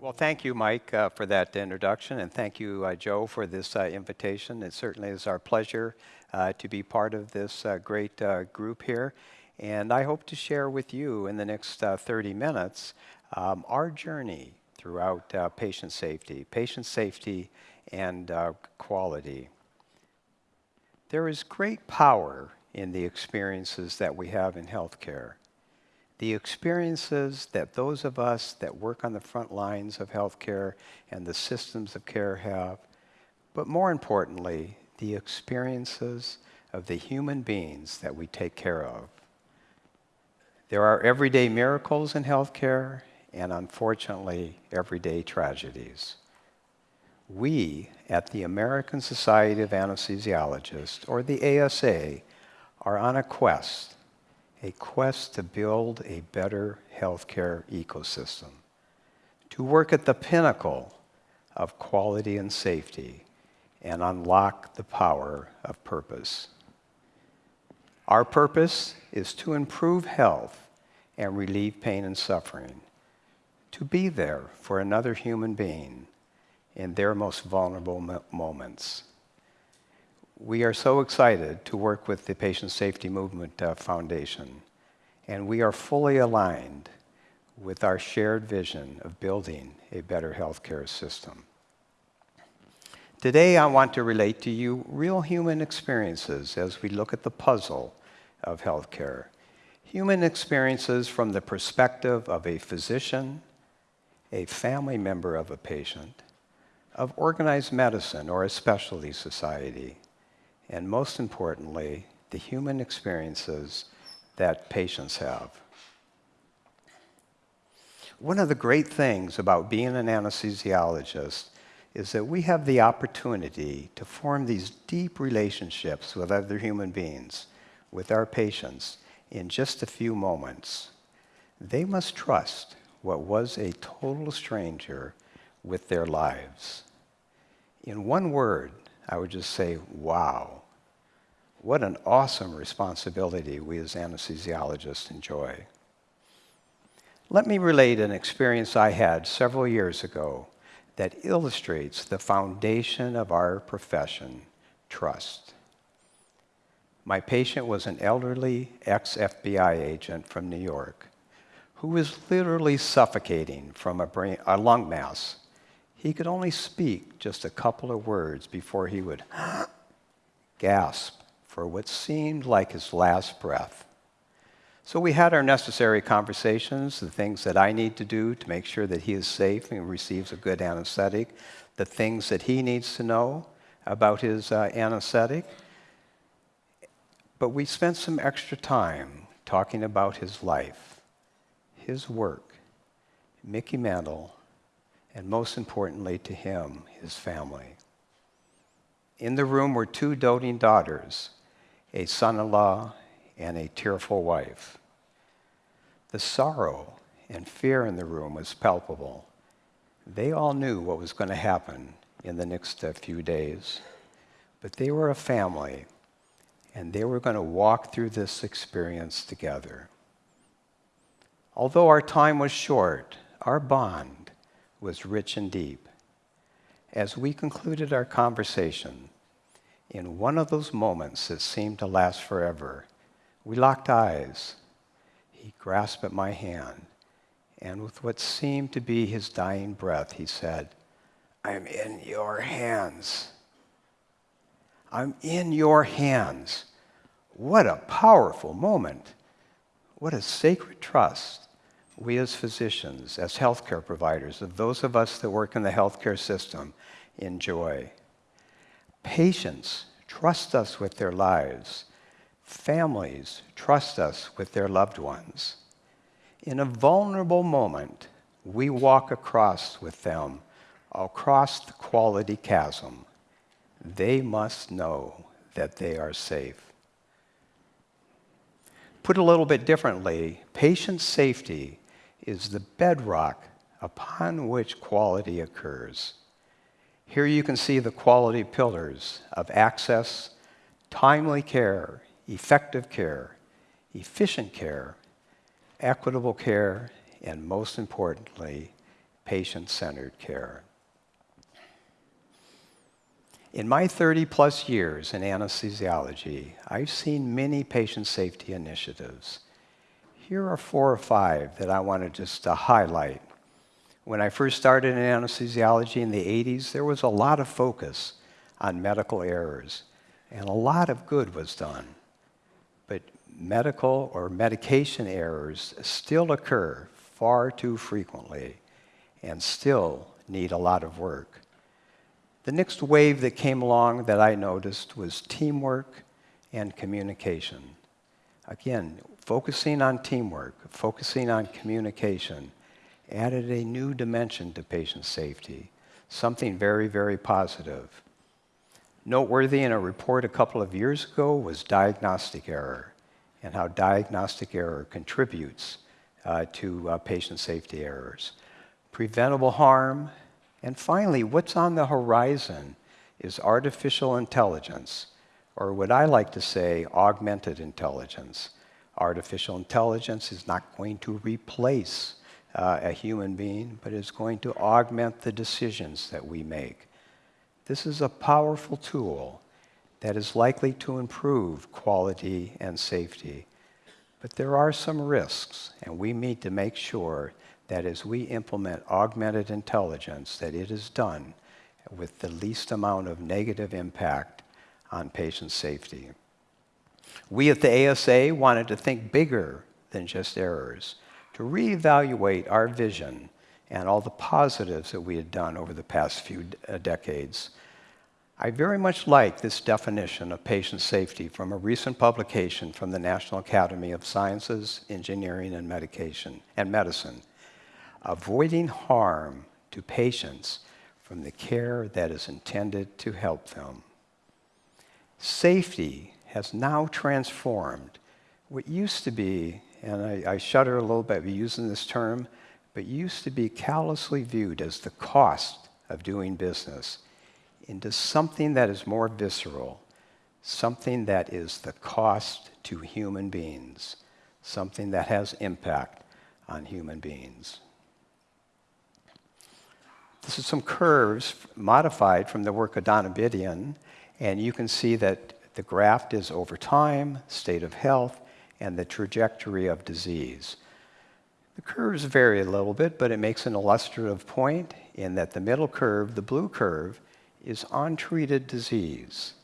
Well, thank you, Mike, uh, for that introduction, and thank you, uh, Joe, for this uh, invitation. It certainly is our pleasure uh, to be part of this uh, great uh, group here. And I hope to share with you in the next 30 minutes um, our journey throughout patient safety, patient safety and quality. There is great power in the experiences that we have in healthcare. The experiences that those of us that work on the front lines of healthcare and the systems of care have, but more importantly, the experiences of the human beings that we take care of. There are everyday miracles in healthcare and unfortunately everyday tragedies. We at the American Society of Anesthesiologists, or the ASA, are on a quest, a quest to build a better healthcare ecosystem, to work at the pinnacle of quality and safety, and unlock the power of purpose. Our purpose is to improve health and relieve pain and suffering, to be there for another human being in their most vulnerable moments. We are so excited to work with the Patient Safety Movement uh, Foundation, and we are fully aligned with our shared vision of building a better healthcare system. Today, I want to relate to you real human experiences as we look at the puzzle of healthcare. Human experiences from the perspective of a physician, a family member of a patient, of organized medicine or a specialty society, and most importantly, the human experiences that patients have. One of the great things about being an anesthesiologist is that we have the opportunity to form these deep relationships with other human beings, with our patients, in just a few moments. They must trust what was a total stranger with their lives. In one word, I would just say, wow. What an awesome responsibility we as anesthesiologists enjoy. Let me relate an experience I had several years ago that illustrates the foundation of our profession, trust. My patient was an elderly ex-FBI agent from New York who was literally suffocating from a, brain, a lung mass he could only speak just a couple of words before he would gasp for what seemed like his last breath. So we had our necessary conversations, the things that I need to do to make sure that he is safe and receives a good anesthetic, the things that he needs to know about his uh, anesthetic. But we spent some extra time talking about his life, his work, Mickey Mantle, and most importantly to him, his family. In the room were two doting daughters, a son-in-law, and a tearful wife. The sorrow and fear in the room was palpable. They all knew what was going to happen in the next uh, few days, but they were a family, and they were going to walk through this experience together. Although our time was short, our bond was rich and deep. As we concluded our conversation, in one of those moments that seemed to last forever, we locked eyes. He grasped at my hand, and with what seemed to be his dying breath, he said, I'm in your hands. I'm in your hands. What a powerful moment. What a sacred trust we as physicians, as healthcare providers, of those of us that work in the healthcare system, enjoy. Patients trust us with their lives. Families trust us with their loved ones. In a vulnerable moment, we walk across with them, across the quality chasm. They must know that they are safe. Put a little bit differently, patient safety is the bedrock upon which quality occurs. Here you can see the quality pillars of access, timely care, effective care, efficient care, equitable care, and most importantly, patient-centered care. In my 30 plus years in anesthesiology, I've seen many patient safety initiatives. Here are four or five that I wanted to just to highlight. When I first started in anesthesiology in the 80s, there was a lot of focus on medical errors, and a lot of good was done. But medical or medication errors still occur far too frequently and still need a lot of work. The next wave that came along that I noticed was teamwork and communication. Again, focusing on teamwork, focusing on communication, added a new dimension to patient safety, something very, very positive. Noteworthy in a report a couple of years ago was diagnostic error and how diagnostic error contributes uh, to uh, patient safety errors. Preventable harm, and finally, what's on the horizon is artificial intelligence, or what I like to say, augmented intelligence. Artificial intelligence is not going to replace uh, a human being, but is going to augment the decisions that we make. This is a powerful tool that is likely to improve quality and safety. But there are some risks, and we need to make sure that as we implement augmented intelligence, that it is done with the least amount of negative impact on patient safety. We at the ASA wanted to think bigger than just errors, to reevaluate our vision and all the positives that we had done over the past few uh, decades. I very much like this definition of patient safety from a recent publication from the National Academy of Sciences, Engineering, and Medication and Medicine. Avoiding harm to patients from the care that is intended to help them. Safety has now transformed what used to be, and I, I shudder a little bit using this term, but used to be callously viewed as the cost of doing business into something that is more visceral, something that is the cost to human beings, something that has impact on human beings. This is some curves modified from the work of Donabedian, and you can see that the graph is over time, state of health, and the trajectory of disease. The curves vary a little bit, but it makes an illustrative point in that the middle curve, the blue curve, is untreated disease.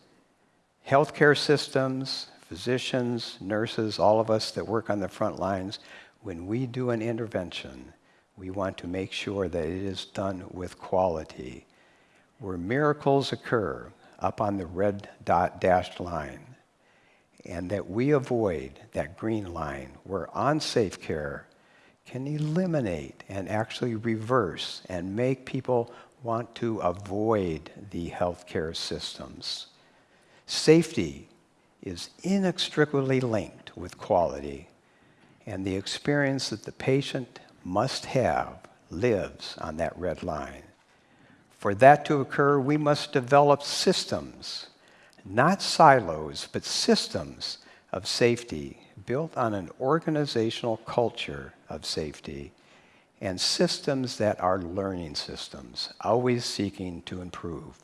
Healthcare systems, physicians, nurses, all of us that work on the front lines, when we do an intervention, we want to make sure that it is done with quality. Where miracles occur, up on the red dot dashed line, and that we avoid that green line where unsafe care can eliminate and actually reverse and make people want to avoid the healthcare systems. Safety is inextricably linked with quality, and the experience that the patient must have lives on that red line. For that to occur, we must develop systems, not silos, but systems of safety built on an organizational culture of safety and systems that are learning systems, always seeking to improve.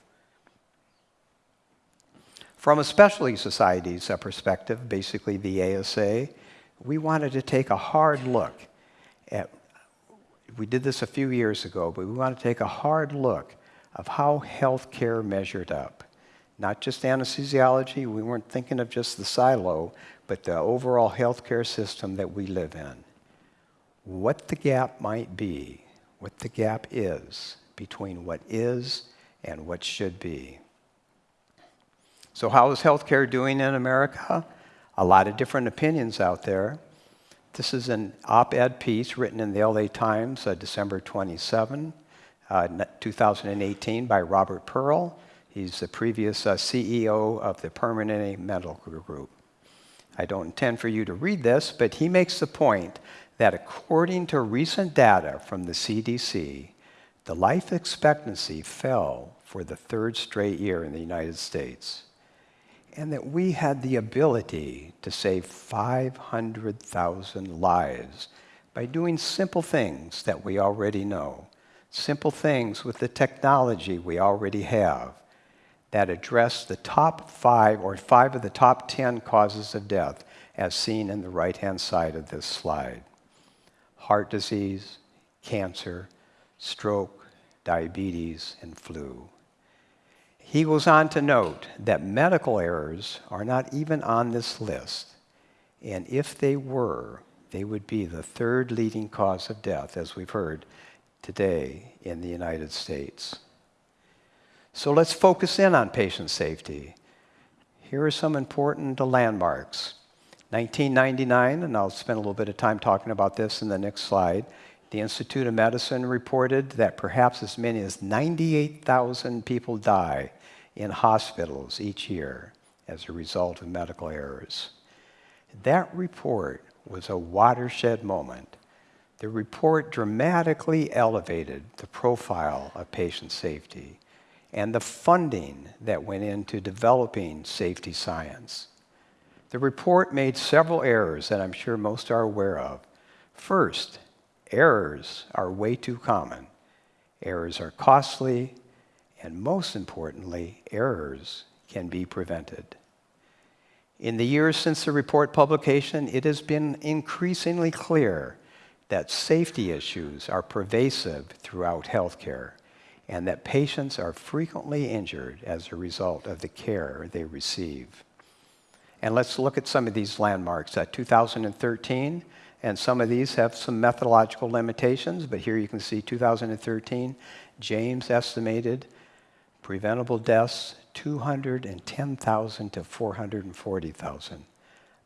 From a specialty society's perspective, basically the ASA, we wanted to take a hard look at, we did this a few years ago, but we want to take a hard look of how healthcare measured up. Not just anesthesiology, we weren't thinking of just the silo, but the overall healthcare system that we live in. What the gap might be, what the gap is between what is and what should be. So, how is healthcare doing in America? A lot of different opinions out there. This is an op ed piece written in the LA Times, uh, December 27 uh, 2018 by Robert Pearl. He's the previous uh, CEO of the Permanente Medical Group. I don't intend for you to read this, but he makes the point that according to recent data from the CDC, the life expectancy fell for the third straight year in the United States, and that we had the ability to save 500,000 lives by doing simple things that we already know simple things with the technology we already have that address the top five or five of the top 10 causes of death as seen in the right-hand side of this slide. Heart disease, cancer, stroke, diabetes, and flu. He goes on to note that medical errors are not even on this list, and if they were, they would be the third leading cause of death, as we've heard today in the United States. So let's focus in on patient safety. Here are some important landmarks. 1999, and I'll spend a little bit of time talking about this in the next slide, the Institute of Medicine reported that perhaps as many as 98,000 people die in hospitals each year as a result of medical errors. That report was a watershed moment. The report dramatically elevated the profile of patient safety and the funding that went into developing safety science. The report made several errors that I'm sure most are aware of. First, errors are way too common. Errors are costly, and most importantly, errors can be prevented. In the years since the report publication, it has been increasingly clear that safety issues are pervasive throughout healthcare and that patients are frequently injured as a result of the care they receive. And let's look at some of these landmarks. Uh, 2013, and some of these have some methodological limitations, but here you can see 2013, James estimated preventable deaths 210,000 to 440,000.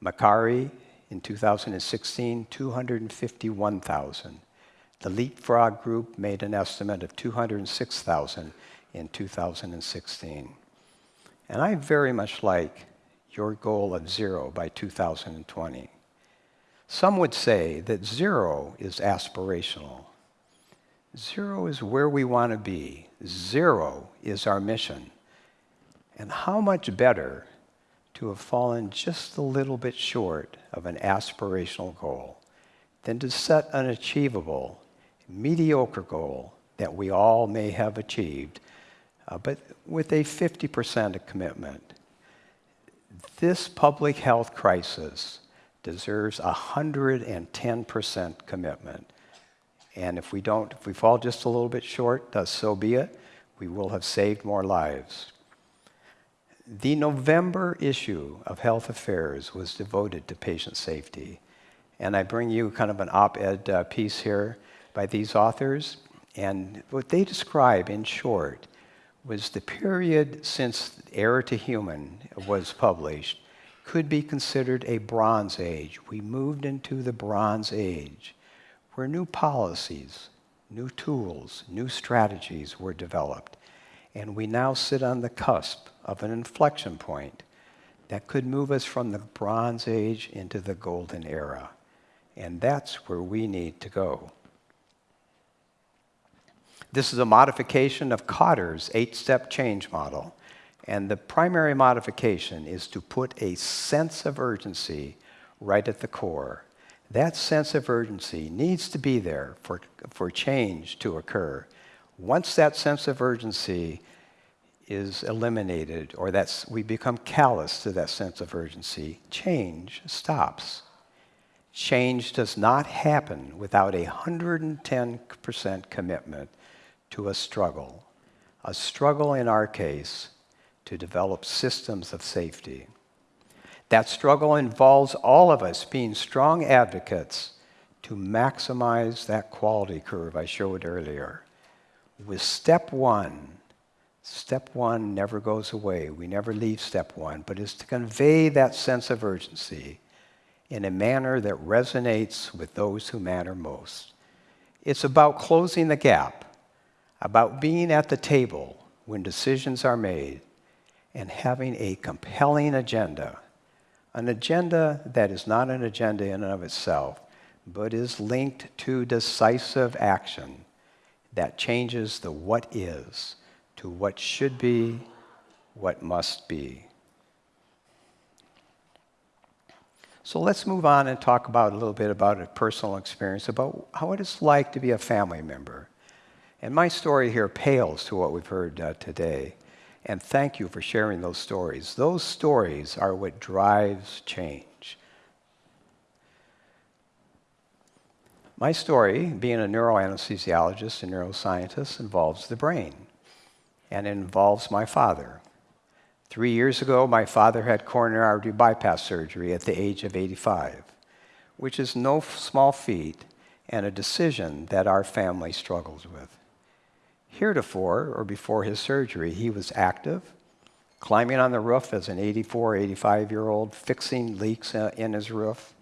Makary in 2016, 251,000. The Leapfrog Group made an estimate of 206,000 in 2016. And I very much like your goal of zero by 2020. Some would say that zero is aspirational. Zero is where we want to be. Zero is our mission. And how much better to have fallen just a little bit short of an aspirational goal than to set an achievable, mediocre goal that we all may have achieved, uh, but with a 50% commitment. This public health crisis deserves a 110% commitment. And if we don't, if we fall just a little bit short, so be it. We will have saved more lives. The November issue of Health Affairs was devoted to patient safety. And I bring you kind of an op ed uh, piece here by these authors. And what they describe in short was the period since Error to Human was published could be considered a Bronze Age. We moved into the Bronze Age, where new policies, new tools, new strategies were developed. And we now sit on the cusp of an inflection point that could move us from the Bronze Age into the Golden Era. And that's where we need to go. This is a modification of Kotter's eight step change model. And the primary modification is to put a sense of urgency right at the core. That sense of urgency needs to be there for, for change to occur. Once that sense of urgency is eliminated or that's, we become callous to that sense of urgency, change stops. Change does not happen without a 110% commitment to a struggle. A struggle, in our case, to develop systems of safety. That struggle involves all of us being strong advocates to maximize that quality curve I showed earlier. With step one, step one never goes away. We never leave step one, but is to convey that sense of urgency in a manner that resonates with those who matter most. It's about closing the gap about being at the table when decisions are made and having a compelling agenda. An agenda that is not an agenda in and of itself, but is linked to decisive action that changes the what is to what should be, what must be. So let's move on and talk about a little bit about a personal experience about how it is like to be a family member And my story here pales to what we've heard uh, today. And thank you for sharing those stories. Those stories are what drives change. My story, being a neuroanesthesiologist and neuroscientist, involves the brain, and involves my father. Three years ago, my father had coronary artery bypass surgery at the age of 85, which is no small feat and a decision that our family struggles with. Heretofore, or before his surgery, he was active, climbing on the roof as an 84, 85 year old, fixing leaks uh, in his roof,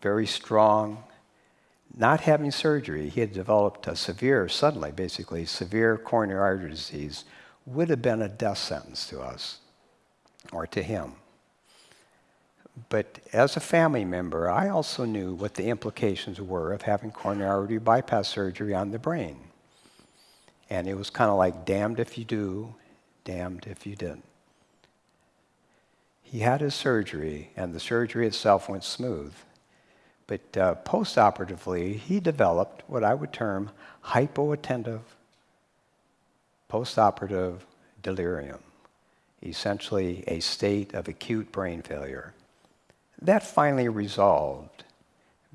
very strong. Not having surgery, he had developed a severe, suddenly basically, severe coronary artery disease, would have been a death sentence to us or to him. But as a family member, I also knew what the implications were of having coronary artery bypass surgery on the brain. And it was kind of like damned if you do, damned if you didn't. He had his surgery, and the surgery itself went smooth. But uh, postoperatively, he developed what I would term hypoattentive postoperative delirium, essentially a state of acute brain failure. That finally resolved,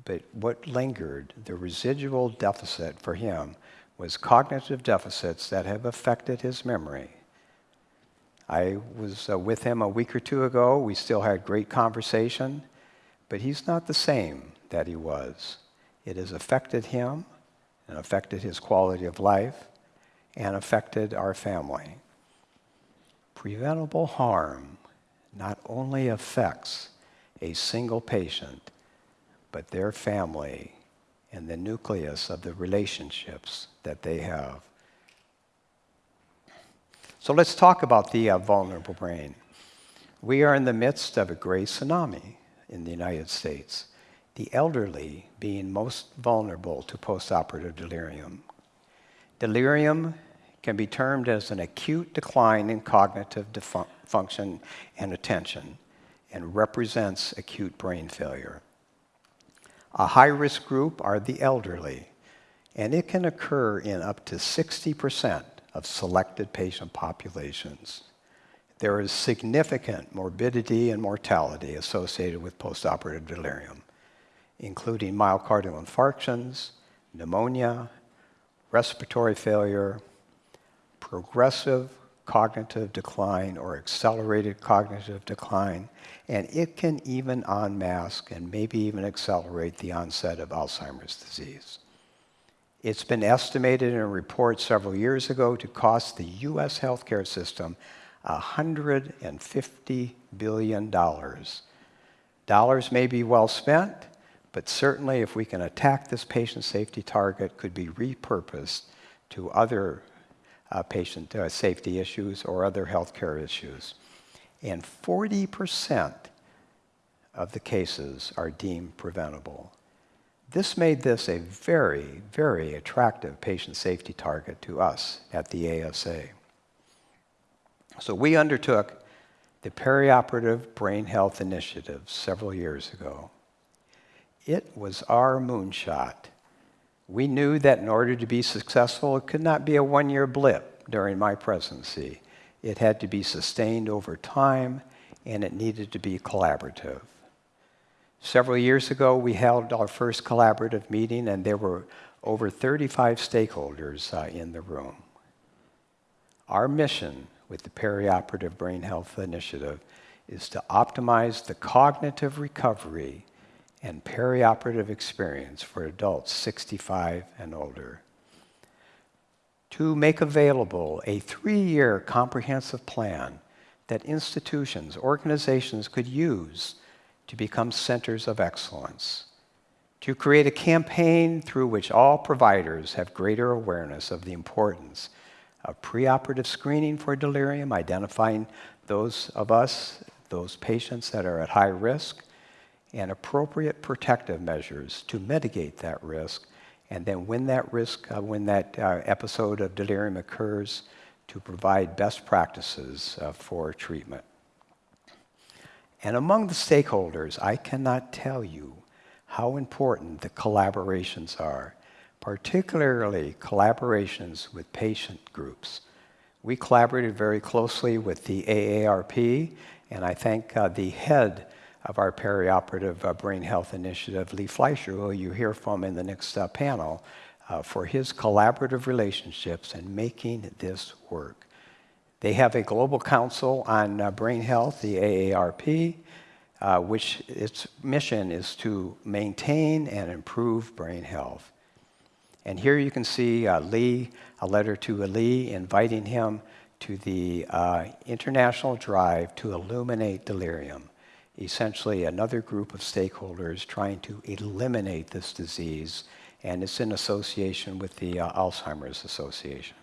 but what lingered, the residual deficit for him, was cognitive deficits that have affected his memory. I was uh, with him a week or two ago. We still had great conversation, but he's not the same that he was. It has affected him and affected his quality of life and affected our family. Preventable harm not only affects a single patient, but their family and the nucleus of the relationships that they have. So let's talk about the uh, vulnerable brain. We are in the midst of a great tsunami in the United States, the elderly being most vulnerable to postoperative delirium. Delirium can be termed as an acute decline in cognitive function and attention and represents acute brain failure. A high risk group are the elderly, and it can occur in up to 60% of selected patient populations. There is significant morbidity and mortality associated with postoperative delirium, including myocardial infarctions, pneumonia, respiratory failure, progressive cognitive decline or accelerated cognitive decline, and it can even unmask and maybe even accelerate the onset of Alzheimer's disease. It's been estimated in a report several years ago to cost the US healthcare system $150 billion. Dollars may be well spent, but certainly if we can attack this patient safety target, could be repurposed to other uh, patient uh, safety issues or other healthcare issues. And 40% of the cases are deemed preventable. This made this a very, very attractive patient safety target to us at the ASA. So we undertook the Perioperative Brain Health Initiative several years ago. It was our moonshot we knew that in order to be successful, it could not be a one year blip during my presidency. It had to be sustained over time, and it needed to be collaborative. Several years ago, we held our first collaborative meeting, and there were over 35 stakeholders uh, in the room. Our mission with the Perioperative Brain Health Initiative is to optimize the cognitive recovery and perioperative experience for adults 65 and older. To make available a three year comprehensive plan that institutions, organizations could use to become centers of excellence. To create a campaign through which all providers have greater awareness of the importance of preoperative screening for delirium, identifying those of us, those patients that are at high risk, and appropriate protective measures to mitigate that risk. And then when that risk, uh, when that uh, episode of delirium occurs, to provide best practices uh, for treatment. And among the stakeholders, I cannot tell you how important the collaborations are. particularly collaborations with patient groups. We collaborated very closely with the AARP, and I thank uh, the head of our perioperative uh, brain health initiative, Lee Fleisher, who you hear from in the next uh, panel, uh, for his collaborative relationships and making this work. They have a global council on brain health, the AARP, uh, which its mission is to maintain and improve brain health. And here you can see uh, Lee, a letter to Lee inviting him to the uh, international drive to illuminate delirium. Essentially, another group of stakeholders trying to eliminate this disease, and it's in association with the uh, Alzheimer's Association.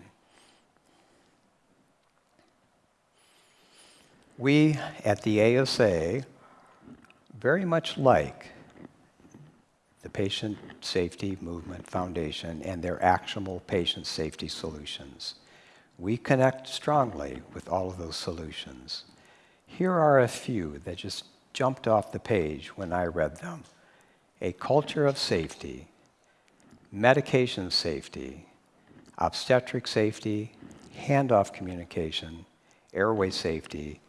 We at the ASA, very much like the Patient Safety Movement Foundation and their actionable patient safety solutions. We connect strongly with all of those solutions. Here are a few that just jumped off the page when I read them. A culture of safety, medication safety, obstetric safety, handoff communication, airway safety,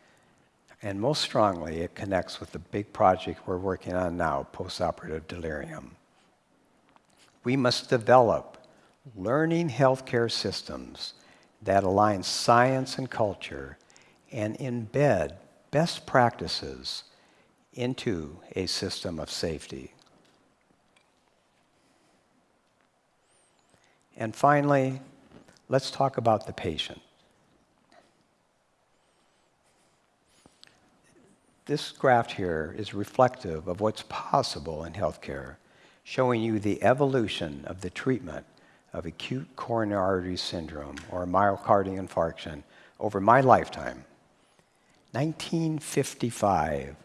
and most strongly, it connects with the big project we're working on now, postoperative delirium. We must develop learning healthcare systems that align science and culture and embed best practices into a system of safety. And finally, let's talk about the patient. This graph here is reflective of what's possible in healthcare, showing you the evolution of the treatment of acute coronary artery syndrome or myocardial infarction over my lifetime. 1955,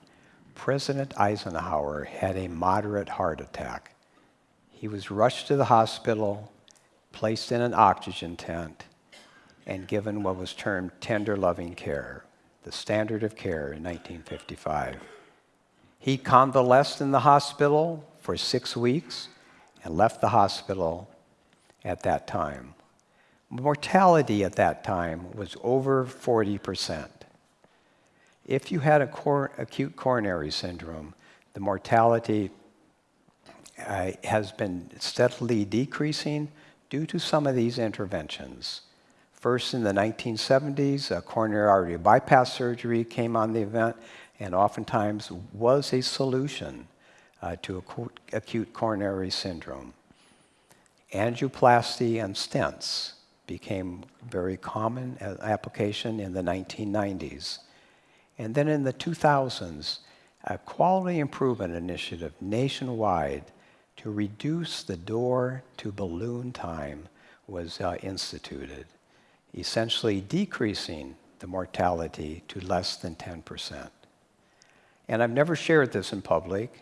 President Eisenhower had a moderate heart attack. He was rushed to the hospital, placed in an oxygen tent, and given what was termed tender loving care the standard of care in 1955. He convalesced in the hospital for six weeks and left the hospital at that time. Mortality at that time was over 40%. If you had cor acute coronary syndrome, the mortality uh, has been steadily decreasing due to some of these interventions. First, in the 1970s, a coronary artery bypass surgery came on the event and oftentimes was a solution uh, to acute coronary syndrome. Angioplasty and stents became very common application in the 1990s. And then in the 2000s, a quality improvement initiative nationwide to reduce the door to balloon time was uh, instituted essentially decreasing the mortality to less than 10%. And I've never shared this in public,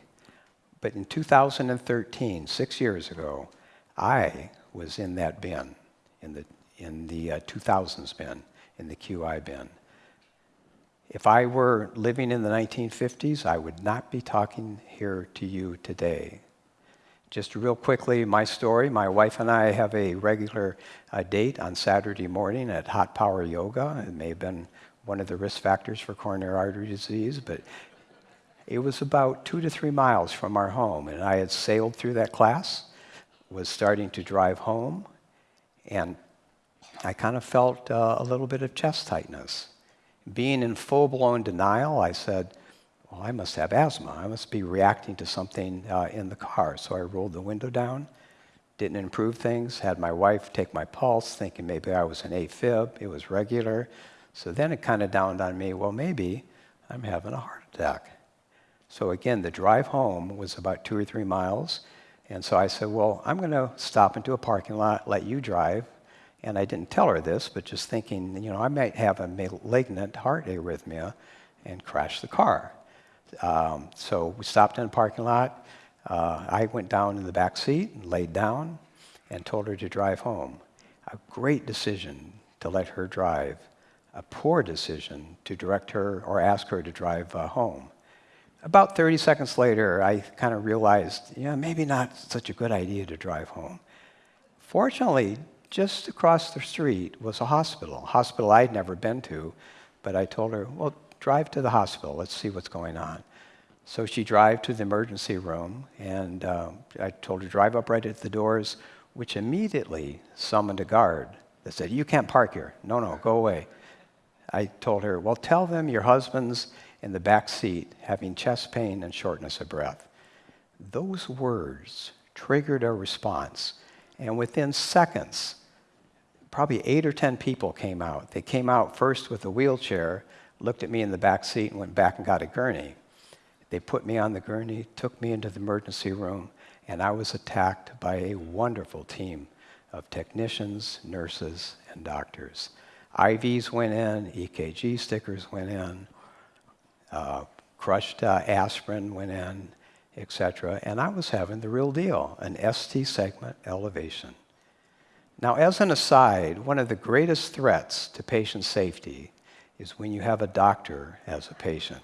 but in 2013, six years ago, I was in that bin, in the, in the uh, 2000s bin, in the QI bin. If I were living in the 1950s, I would not be talking here to you today. Just real quickly, my story. My wife and I have a regular uh, date on Saturday morning at Hot Power Yoga. It may have been one of the risk factors for coronary artery disease, but it was about two to three miles from our home. And I had sailed through that class, was starting to drive home, and I kind of felt uh, a little bit of chest tightness. Being in full blown denial, I said, well, I must have asthma. I must be reacting to something uh, in the car. So I rolled the window down, didn't improve things, had my wife take my pulse, thinking maybe I was an AFib. It was regular. So then it kind of dawned on me, well, maybe I'm having a heart attack. So again, the drive home was about two or three miles. And so I said, well, I'm going to stop into a parking lot, let you drive. And I didn't tell her this, but just thinking, you know, I might have a malignant heart arrhythmia and crash the car. Um, so we stopped in a parking lot. Uh, I went down in the back seat and laid down and told her to drive home. A great decision to let her drive. A poor decision to direct her or ask her to drive uh, home. About 30 seconds later, I kind of realized, yeah, maybe not such a good idea to drive home. Fortunately, just across the street was a hospital, a hospital I'd never been to, but I told her, well, drive to the hospital, let's see what's going on. So she drove to the emergency room, and uh, I told her, drive up right at the doors, which immediately summoned a guard that said, you can't park here. No, no, go away. I told her, well, tell them your husband's in the back seat having chest pain and shortness of breath. Those words triggered a response. And within seconds, probably eight or 10 people came out. They came out first with a wheelchair, looked at me in the back seat, and went back and got a gurney. They put me on the gurney, took me into the emergency room, and I was attacked by a wonderful team of technicians, nurses, and doctors. IVs went in, EKG stickers went in, uh, crushed uh, aspirin went in, etc. And I was having the real deal, an ST segment elevation. Now, as an aside, one of the greatest threats to patient safety is when you have a doctor as a patient.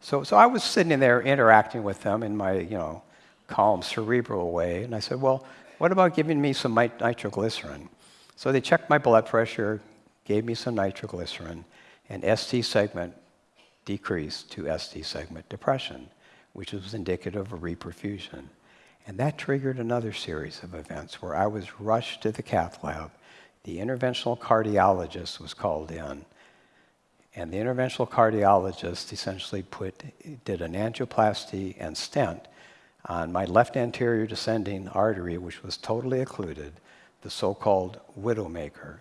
So, so I was sitting there interacting with them in my, you know, calm, cerebral way, and I said, well, what about giving me some nitroglycerin? So they checked my blood pressure, gave me some nitroglycerin, and ST segment decreased to ST segment depression, which was indicative of reperfusion. And that triggered another series of events where I was rushed to the cath lab. The interventional cardiologist was called in. And the interventional cardiologist essentially put, did an angioplasty and stent on my left anterior descending artery, which was totally occluded, the so-called widowmaker.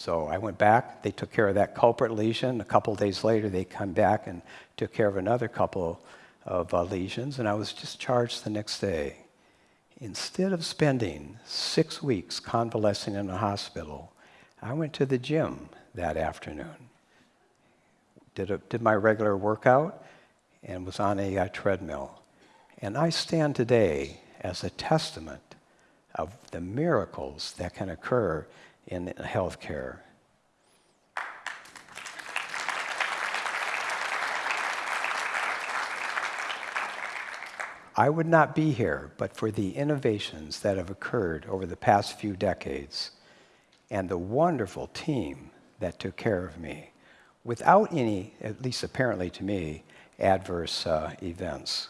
So I went back, they took care of that culprit lesion. A couple days later, they come back and took care of another couple of uh, lesions, and I was discharged the next day. Instead of spending six weeks convalescing in a hospital, I went to the gym that afternoon, did, a, did my regular workout, and was on a uh, treadmill. And I stand today as a testament of the miracles that can occur in healthcare. I would not be here but for the innovations that have occurred over the past few decades and the wonderful team that took care of me without any, at least apparently to me, adverse uh, events.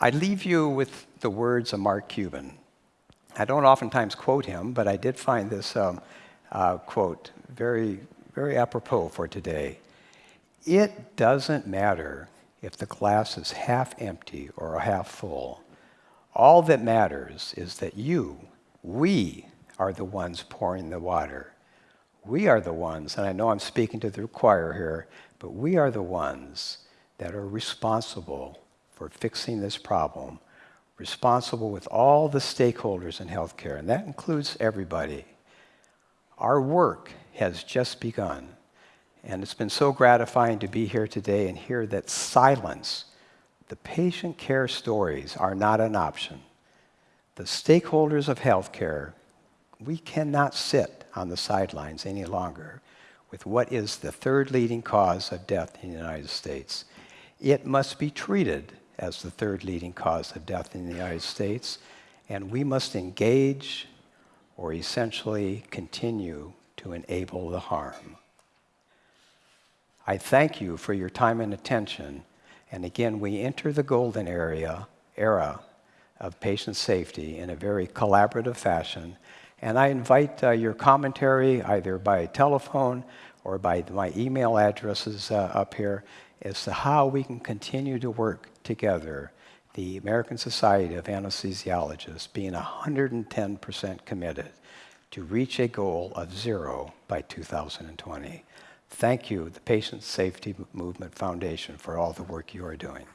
I leave you with the words of Mark Cuban. I don't oftentimes quote him, but I did find this um, uh, quote very, very apropos for today. It doesn't matter if the glass is half empty or half full. All that matters is that you, we, are the ones pouring the water. We are the ones, and I know I'm speaking to the choir here, but we are the ones that are responsible for fixing this problem, responsible with all the stakeholders in healthcare, and that includes everybody. Our work has just begun, and it's been so gratifying to be here today and hear that silence, the patient care stories, are not an option. The stakeholders of healthcare, we cannot sit on the sidelines any longer with what is the third leading cause of death in the United States. It must be treated as the third leading cause of death in the United States, and we must engage or essentially continue to enable the harm. I thank you for your time and attention, and again, we enter the golden area, era of patient safety in a very collaborative fashion, and I invite uh, your commentary either by telephone or by my email addresses uh, up here as to how we can continue to work together, the American Society of Anesthesiologists being 110% committed to reach a goal of zero by 2020. Thank you, the Patient Safety Movement Foundation, for all the work you are doing.